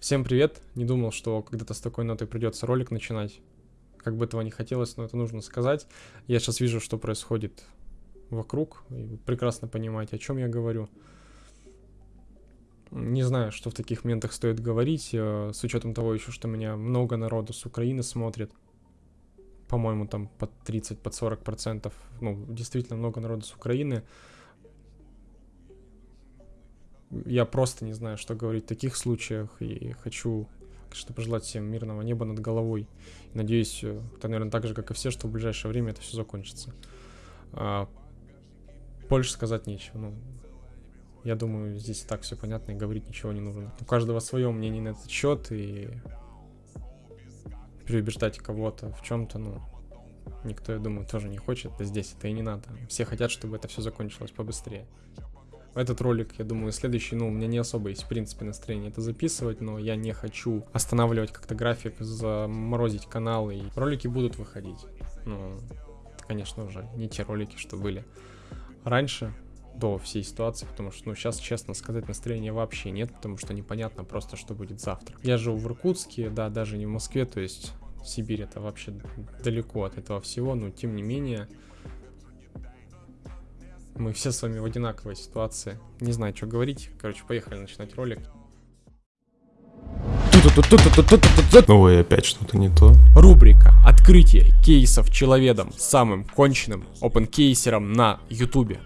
Всем привет! Не думал, что когда-то с такой нотой придется ролик начинать. Как бы этого не хотелось, но это нужно сказать. Я сейчас вижу, что происходит вокруг, и вы прекрасно понимаете, о чем я говорю. Не знаю, что в таких моментах стоит говорить, э, с учетом того еще, что меня много народу с Украины смотрит. По-моему, там под 30, под 40 процентов. Ну, действительно много народу с Украины я просто не знаю, что говорить в таких случаях, и хочу, конечно, пожелать всем мирного неба над головой. Надеюсь, э, это, наверное, так же, как и все, что в ближайшее время это все закончится. А, больше сказать нечего. Ну, я думаю, здесь так все понятно, и говорить ничего не нужно. У каждого свое мнение на этот счет, и переубеждать кого-то в чем-то, ну, никто, я думаю, тоже не хочет, да здесь это и не надо. Все хотят, чтобы это все закончилось побыстрее этот ролик, я думаю, следующий, ну, у меня не особо есть, в принципе, настроение это записывать, но я не хочу останавливать как-то график, заморозить канал, и ролики будут выходить. Ну, конечно, уже не те ролики, что были раньше, до всей ситуации, потому что, ну, сейчас, честно сказать, настроения вообще нет, потому что непонятно просто, что будет завтра. Я живу в Иркутске, да, даже не в Москве, то есть Сибирь это вообще далеко от этого всего, но тем не менее, мы все с вами в одинаковой ситуации. Не знаю, что говорить. Короче, поехали начинать ролик. Ой, опять что-то не то. Рубрика «Открытие кейсов человедом самым конченным опенкейсером на ютубе».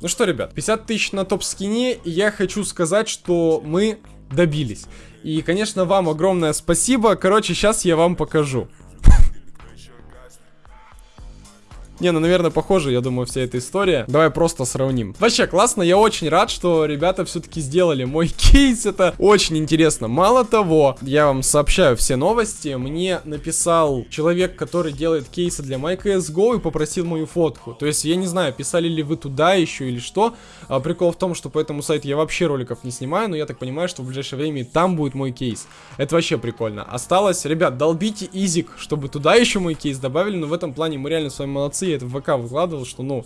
Ну что, ребят, 50 тысяч на топ-скине, и я хочу сказать, что мы добились. И, конечно, вам огромное спасибо. Короче, сейчас я вам покажу. Не, ну, наверное, похоже, я думаю, вся эта история. Давай просто сравним. Вообще, классно, я очень рад, что ребята все-таки сделали мой кейс. Это очень интересно. Мало того, я вам сообщаю все новости. Мне написал человек, который делает кейсы для MyCSGO и попросил мою фотку. То есть, я не знаю, писали ли вы туда еще или что. А, прикол в том, что по этому сайту я вообще роликов не снимаю, но я так понимаю, что в ближайшее время там будет мой кейс. Это вообще прикольно. Осталось, ребят, долбите изик, чтобы туда еще мой кейс добавили, но в этом плане мы реально с вами молодцы молодцы, я это в ВК выкладывал, что, ну,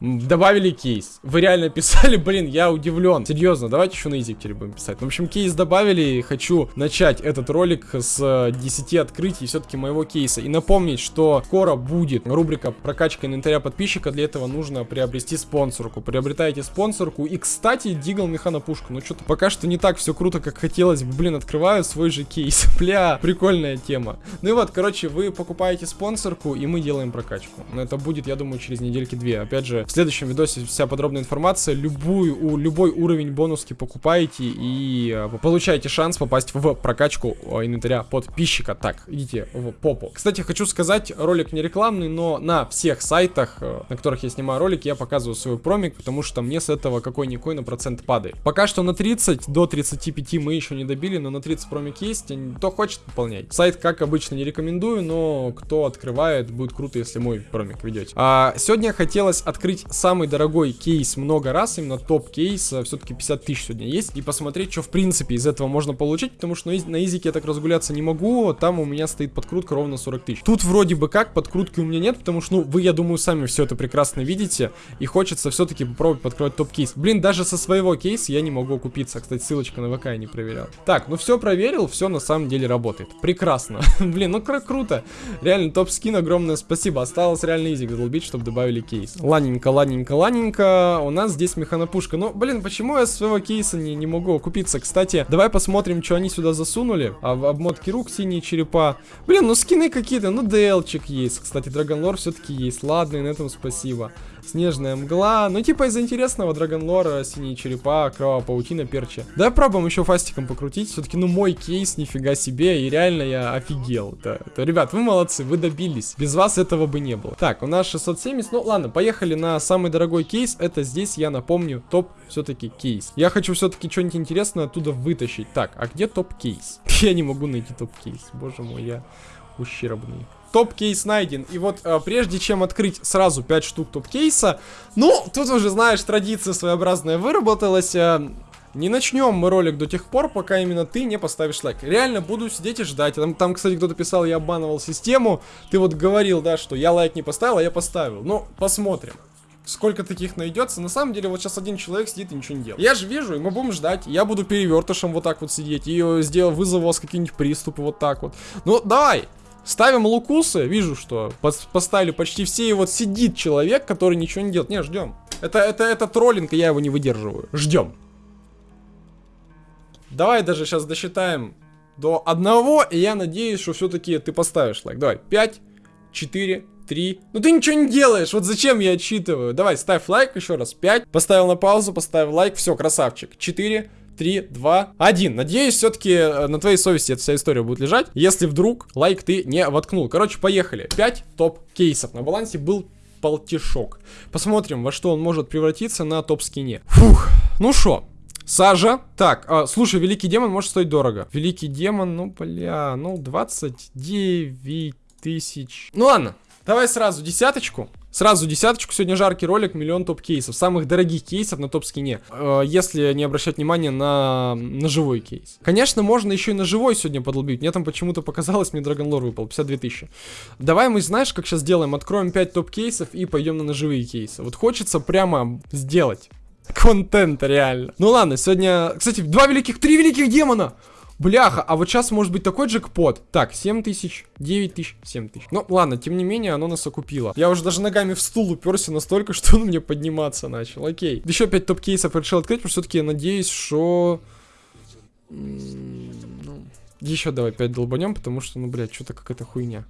добавили кейс. Вы реально писали, блин, я удивлен. Серьезно, давайте еще на изиктере будем писать. Ну, в общем, кейс добавили, хочу начать этот ролик с 10 открытий все-таки моего кейса. И напомнить, что скоро будет рубрика прокачка инвентаря подписчика, для этого нужно приобрести спонсорку. Приобретаете спонсорку. И, кстати, дигл механопушка. Ну, что-то пока что не так все круто, как хотелось бы. Блин, открываю свой же кейс. Бля, прикольная тема. Ну и вот, короче, вы покупаете спонсорку, и мы делаем прокачку. Но это будет, я думаю, через недельки-две. Опять же, в следующем видосе вся подробная информация. Любую, у, любой уровень бонуски покупаете и э, получаете шанс попасть в прокачку э, инвентаря подписчика. Так, идите в попу. Кстати, хочу сказать, ролик не рекламный, но на всех сайтах, э, на которых я снимаю ролики, я показываю свой промик, потому что мне с этого какой-никакой на процент падает. Пока что на 30 до 35 мы еще не добили, но на 30 промик есть. Кто хочет, пополнять. Сайт, как обычно, не рекомендую, но кто открывает, будет круто, если мой промик ведете. А, сегодня хотелось открыть самый дорогой кейс много раз, именно топ-кейс, а, все-таки 50 тысяч сегодня есть, и посмотреть, что в принципе из этого можно получить, потому что на изике я так разгуляться не могу, там у меня стоит подкрутка ровно 40 тысяч. Тут вроде бы как, подкрутки у меня нет, потому что, ну, вы, я думаю, сами все это прекрасно видите, и хочется все-таки попробовать подкрывать топ-кейс. Блин, даже со своего кейса я не могу купиться, кстати, ссылочка на ВК я не проверял. Так, ну все проверил, все на самом деле работает. Прекрасно. Блин, ну круто. Реально, топ-скин, огромное спасибо. Осталось реально изик долбить, чтобы добавили кейс. Ладненько, ладненько, ладненько. У нас здесь механопушка. Ну, блин, почему я своего кейса не, не могу купиться? Кстати, давай посмотрим, что они сюда засунули. А, обмотки рук, синие черепа. Блин, ну скины какие-то. Ну, ДЛчик есть. Кстати, Драгонлор все-таки есть. Ладно, и на этом спасибо. Снежная мгла. Ну, типа из интересного Dragon Lore а, синие черепа, кровавая паутина, перчи. Давай пробуем еще фастиком покрутить. Все-таки, ну, мой кейс, нифига себе. И реально я офигел. Это, это, ребят, вы молодцы, вы добились. Без вас этого бы не было. Так, у нас 670. Ну, ладно, поехали на самый дорогой кейс. Это здесь, я напомню, топ все-таки кейс. Я хочу все-таки что-нибудь интересное оттуда вытащить. Так, а где топ-кейс? Я не могу найти топ-кейс. Боже мой, я ущербный топ-кейс найден. И вот э, прежде чем открыть сразу 5 штук топ-кейса, ну, тут уже, знаешь, традиция своеобразная выработалась. Э, не начнем мы ролик до тех пор, пока именно ты не поставишь лайк. Реально буду сидеть и ждать. Там, там кстати, кто-то писал, я обманывал систему. Ты вот говорил, да, что я лайк не поставил, а я поставил. Ну, посмотрим. сколько таких найдется. На самом деле, вот сейчас один человек сидит и ничего не делает. Я же вижу, и мы будем ждать. Я буду перевертышем вот так вот сидеть. И э, сделал, вызову вас какие-нибудь приступы вот так вот. Ну, давай, Ставим лукусы, вижу, что поставили почти все, и вот сидит человек, который ничего не делает. Не, ждем. Это, это, это троллинг, и я его не выдерживаю. Ждем. Давай даже сейчас досчитаем до одного, и я надеюсь, что все-таки ты поставишь лайк. Давай, 5, 4, 3. Ну ты ничего не делаешь, вот зачем я отчитываю? Давай, ставь лайк еще раз. 5, поставил на паузу, поставил лайк, все, красавчик. 4, 3, 2, 1. Надеюсь, все-таки э, на твоей совести эта вся история будет лежать, если вдруг лайк ты не воткнул. Короче, поехали. 5 топ-кейсов. На балансе был полтишок. Посмотрим, во что он может превратиться на топ-скине. Фух, ну шо, Сажа. Так, а, слушай, Великий Демон может стоить дорого. Великий Демон, ну, бля, ну, 29 тысяч. Ну, ладно, давай сразу десяточку. Сразу десяточку, сегодня жаркий ролик, миллион топ-кейсов, самых дорогих кейсов на топ-скине, э, если не обращать внимания на, на живой кейс. Конечно, можно еще и на живой сегодня подлбить, мне там почему-то показалось, мне Драгонлор выпал, 52 тысячи. Давай мы, знаешь, как сейчас сделаем, откроем 5 топ-кейсов и пойдем на ножевые кейсы. Вот хочется прямо сделать контент реально. Ну ладно, сегодня, кстати, два великих, три великих демона. Бляха, а вот сейчас может быть такой джекпот. Так, 7 тысяч, 9 тысяч, 7 тысяч. Ну, ладно, тем не менее, оно нас окупило. Я уже даже ногами в стул уперся настолько, что он мне подниматься начал. Окей. Еще 5 топ-кейсов решил открыть, потому что все-таки я надеюсь, что... Ну, еще давай 5 долбанем, потому что, ну, блядь, что-то какая-то хуйня.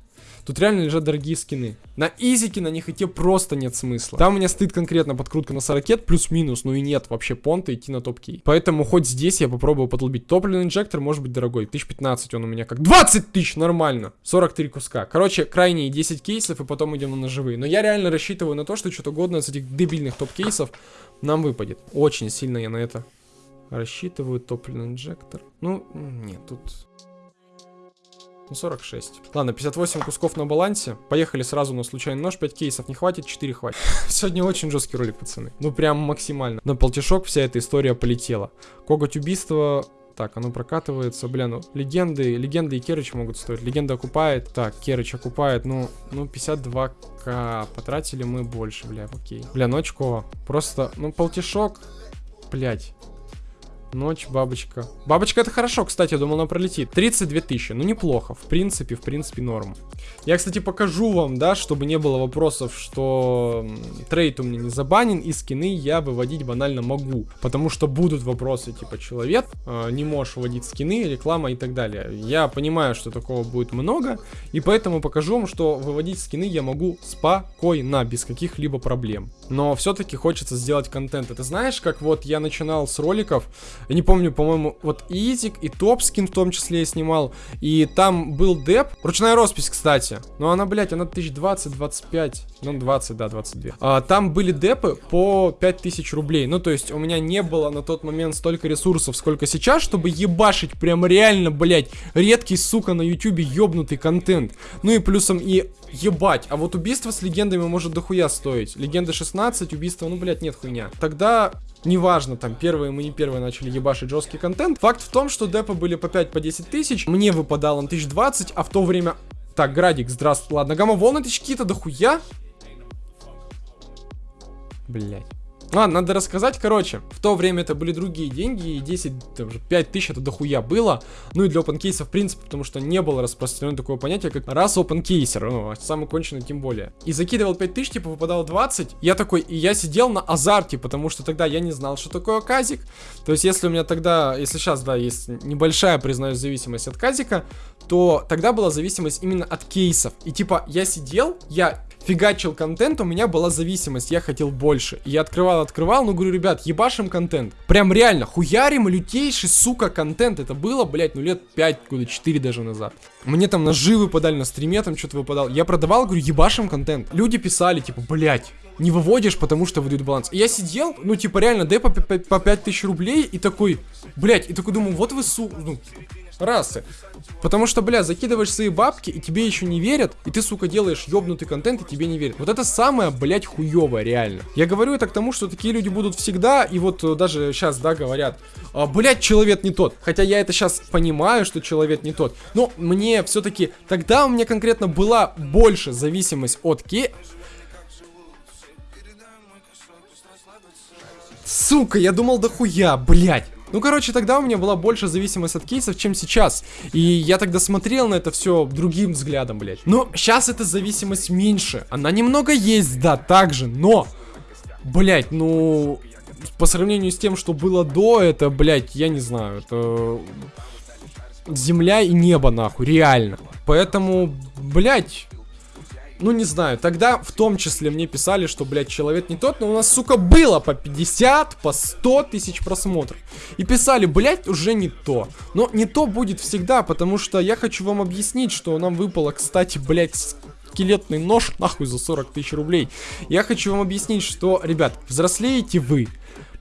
Тут реально лежат дорогие скины. На изике на них идти просто нет смысла. Там у меня стоит конкретно подкрутка на 40 плюс-минус, ну и нет вообще понта идти на топ-кей. Поэтому хоть здесь я попробую подлбить. Топливный инжектор может быть дорогой. 1015 он у меня как 20 тысяч, нормально. 43 куска. Короче, крайние 10 кейсов и потом идем на ножевые. Но я реально рассчитываю на то, что что-то годное из этих дебильных топ-кейсов нам выпадет. Очень сильно я на это рассчитываю. Топливный инжектор. Ну, нет, тут ну, 46. Ладно, 58 кусков на балансе. Поехали сразу на случайный нож. 5 кейсов не хватит, 4 хватит. Сегодня очень жесткий ролик, пацаны. Ну, прям максимально. На полтишок вся эта история полетела. Коготь убийства так, оно прокатывается. Бля, ну, легенды, легенды и Керыч могут стоить. Легенда окупает. Так, Керыч окупает. Ну, ну, 52к. Потратили мы больше, бля, окей. Бля, ну очко. Просто, ну, полтишок. Блять. Ночь, бабочка. Бабочка это хорошо, кстати, я думал, она пролетит. 32 тысячи, ну неплохо, в принципе, в принципе, норм. Я, кстати, покажу вам, да, чтобы не было вопросов, что трейд у меня не забанен, и скины я выводить банально могу. Потому что будут вопросы, типа, человек, э, не можешь вводить скины, реклама и так далее. Я понимаю, что такого будет много, и поэтому покажу вам, что выводить скины я могу спокойно, без каких-либо проблем. Но все-таки хочется сделать контент. Это знаешь, как вот я начинал с роликов, я не помню, по-моему, вот Изик и Топскин в том числе я снимал. И там был деп. Ручная роспись, кстати. Но она, блядь, она 1020-25. Ну, 20, да, 22. А, там были депы по 5000 рублей. Ну, то есть у меня не было на тот момент столько ресурсов, сколько сейчас, чтобы ебашить прям реально, блядь, редкий, сука, на ютубе ёбнутый контент. Ну и плюсом и ебать. А вот убийство с легендами может дохуя стоить. Легенда 16, убийство, ну, блядь, нет хуйня. Тогда Неважно, там, первые мы не первые начали ебашить жесткий контент. Факт в том, что депы были по 5, по 10 тысяч. Мне выпадало на 1020, а в то время... Так, Градик, здравствуй. Ладно, гамма-волны тысяч какие-то дохуя. Блять. Ладно, надо рассказать, короче, в то время это были другие деньги, и 10, даже 5 тысяч это дохуя было, ну и для OpenCase в принципе, потому что не было распространено такое понятие, как раз OpenCaser, ну, а самый конченый тем более. И закидывал 5 тысяч, типа выпадал 20, я такой, и я сидел на азарте, потому что тогда я не знал, что такое казик, то есть если у меня тогда, если сейчас, да, есть небольшая, признаюсь, зависимость от казика, то тогда была зависимость именно от кейсов, и типа я сидел, я фигачил контент, у меня была зависимость, я хотел больше. И я открывал, открывал, ну говорю, ребят, ебашим контент. Прям реально, хуярим лютейший, сука, контент. Это было, блядь, ну лет 5, года 4 даже назад. Мне там ножи выпадали, на стриме там что-то выпадал. Я продавал, говорю, ебашим контент. Люди писали, типа, блядь, не выводишь, потому что выдают баланс. Я сидел, ну, типа, реально, дай по, по, по 5000 рублей, и такой, блядь, и такой думаю, вот вы, су... Ну, расы. Потому что, бля, закидываешь свои бабки, и тебе еще не верят, и ты, сука, делаешь ёбнутый контент, и тебе не верят. Вот это самое, блядь, хуёвое, реально. Я говорю это к тому, что такие люди будут всегда, и вот э, даже сейчас, да, говорят, а, блядь, человек не тот. Хотя я это сейчас понимаю, что человек не тот. Но мне все-таки, тогда у меня конкретно была больше зависимость от ке... Сука, я думал дохуя, блядь. Ну, короче, тогда у меня была больше зависимость от кейсов, чем сейчас. И я тогда смотрел на это все другим взглядом, блядь. Но сейчас эта зависимость меньше. Она немного есть, да, также, но... Блядь, ну... По сравнению с тем, что было до, это, блядь, я не знаю, это... Земля и небо, нахуй, реально. Поэтому, блядь, ну не знаю, тогда в том числе мне писали, что, блядь, человек не тот, но у нас, сука, было по 50, по 100 тысяч просмотров. И писали, блядь, уже не то. Но не то будет всегда, потому что я хочу вам объяснить, что нам выпало, кстати, блядь, скелетный нож, нахуй, за 40 тысяч рублей. Я хочу вам объяснить, что, ребят, взрослеете вы,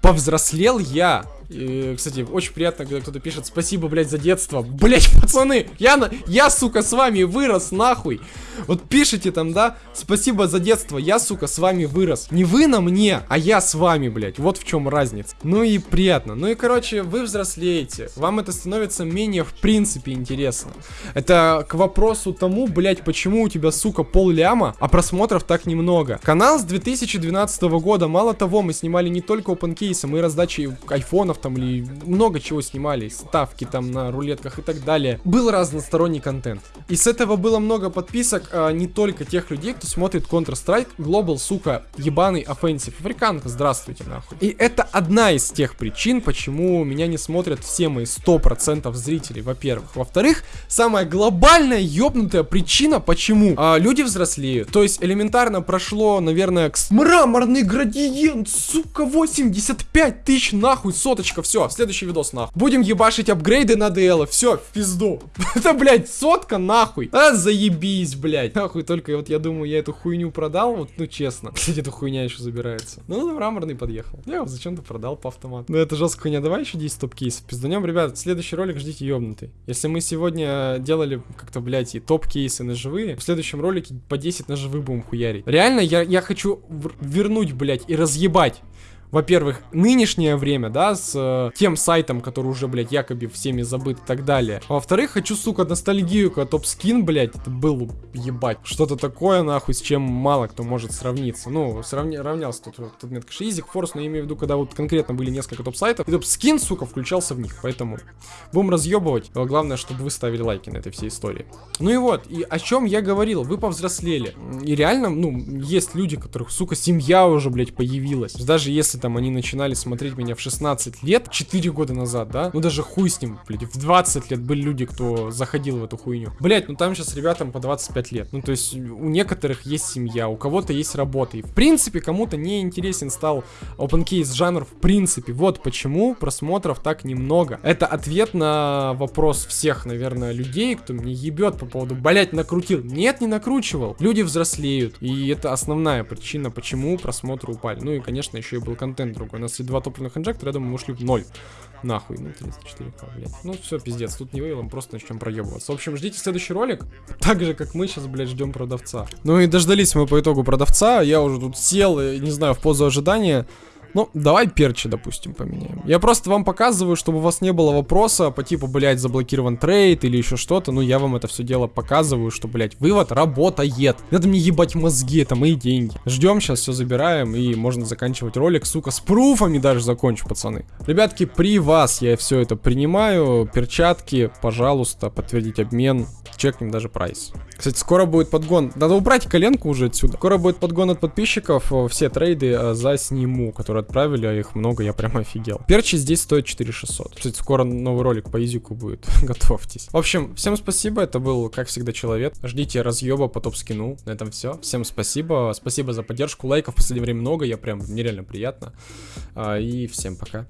повзрослел я. И, кстати, очень приятно, когда кто-то пишет спасибо, блядь, за детство. Блядь, пацаны, я, я, сука, с вами вырос, нахуй. Вот пишите там, да, спасибо за детство, я, сука, с вами вырос. Не вы на мне, а я с вами, блядь. Вот в чем разница. Ну и приятно. Ну и, короче, вы взрослеете. Вам это становится менее, в принципе, интересно. Это к вопросу тому, блядь, почему у тебя, сука, пол ляма, а просмотров так немного. Канал с 2012 года. Мало того, мы снимали не только опенкейсы, мы раздачи айфонов там или много чего снимали. Ставки там на рулетках и так далее. Был разносторонний контент. И с этого было много подписок а, не только тех людей, кто смотрит Counter-Strike Global, сука, ебаный offensive. Африканка, здравствуйте, нахуй. И это одна из тех причин, почему меня не смотрят все мои 100% зрителей, во-первых. Во-вторых, самая глобальная ёбнутая причина, почему а, люди взрослеют. То есть элементарно прошло, наверное, к... мраморный градиент, сука, 85 тысяч, нахуй, соточка, все, следующий видос, нахуй. Будем ебашить апгрейды на DL, все, в пизду. это, блядь, сотка, нахуй. А, заебись, блядь. Нахуй только, вот я думаю, я эту хуйню продал, вот, ну честно. Кстати, эта хуйня еще забирается. Ну, мраморный подъехал. Я его зачем-то продал по автомату. Ну, это жесткая хуйня. Давай еще 10 топ-кейсов. Пизданем, ребят, следующий ролик ждите ёбнутый. Если мы сегодня делали как-то, блядь, и топ-кейсы ножевые, в следующем ролике по 10 ножевых будем хуярить. Реально, я, я хочу вернуть, блядь, и разъебать во-первых, нынешнее время, да, с э, тем сайтом, который уже, блядь, якобы всеми забыт и так далее. А во-вторых, хочу, сука, ностальгию, когда топ-скин, блядь, это был, ебать, что-то такое, нахуй, с чем мало кто может сравниться. Ну, сравни, равнялся тут, тут нет, конечно, Easy Force, но я имею в виду, когда вот конкретно были несколько топ-сайтов, и топ-скин, сука, включался в них, поэтому будем разъебывать. Но главное, чтобы вы ставили лайки на этой всей истории. Ну и вот, и о чем я говорил, вы повзрослели. И реально, ну, есть люди, которых, сука, семья уже, блядь, появилась. Даже если там они начинали смотреть меня в 16 лет, 4 года назад, да? Ну даже хуй с ним, блядь, в 20 лет были люди, кто заходил в эту хуйню. Блядь, ну там сейчас ребятам по 25 лет. Ну то есть у некоторых есть семья, у кого-то есть работа. И в принципе кому-то не интересен стал OpenCase жанр в принципе. Вот почему просмотров так немного. Это ответ на вопрос всех, наверное, людей, кто мне ебет по поводу, блять, накрутил. Нет, не накручивал. Люди взрослеют. И это основная причина, почему просмотры упали. Ну и, конечно, еще и был контент контент другой. У нас два топливных инжектора, я думаю, мы ушли в ноль. Нахуй, ну 34к, блядь. Ну все, пиздец, тут не вывелом, просто начнем проебываться. В общем, ждите следующий ролик, так же, как мы сейчас, блядь, ждем продавца. Ну и дождались мы по итогу продавца, я уже тут сел, не знаю, в позу ожидания. Ну, давай перчи, допустим, поменяем. Я просто вам показываю, чтобы у вас не было вопроса по типу, блядь, заблокирован трейд или еще что-то. Ну, я вам это все дело показываю, что, блядь, вывод работает. Надо мне ебать мозги, это мои деньги. Ждем, сейчас все забираем и можно заканчивать ролик, сука, с пруфами даже закончу, пацаны. Ребятки, при вас я все это принимаю. Перчатки, пожалуйста, подтвердить обмен. Чекнем даже прайс. Кстати, скоро будет подгон. Надо убрать коленку уже отсюда. Скоро будет подгон от подписчиков. Все трейды э, засниму, которые отправили, а их много, я прям офигел. Перчи здесь стоят 4600. Кстати, скоро новый ролик по изюку будет, готовьтесь. В общем, всем спасибо, это был, как всегда, человек. Ждите разъеба по топ-скину, на этом все. Всем спасибо, спасибо за поддержку, лайков в последнее время много, я прям, нереально приятно. А, и всем пока.